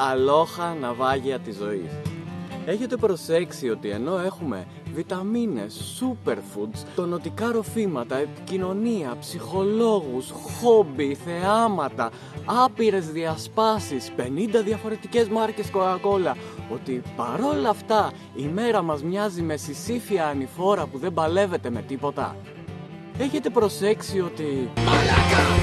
αλόχα ναυάγια της ζωής. Έχετε προσέξει ότι ενώ έχουμε βιταμίνες, superfoods, τονωτικά ροφήματα, επικοινωνία, ψυχολόγους, χόμπι, θεάματα, άπειρες διασπάσεις, 50 διαφορετικές μάρκες Coca-Cola, ότι παρόλα αυτά η μέρα μας μοιάζει με συσήφια ανηφόρα που δεν παλεύεται με τίποτα. Έχετε προσέξει ότι... Μαλάκα,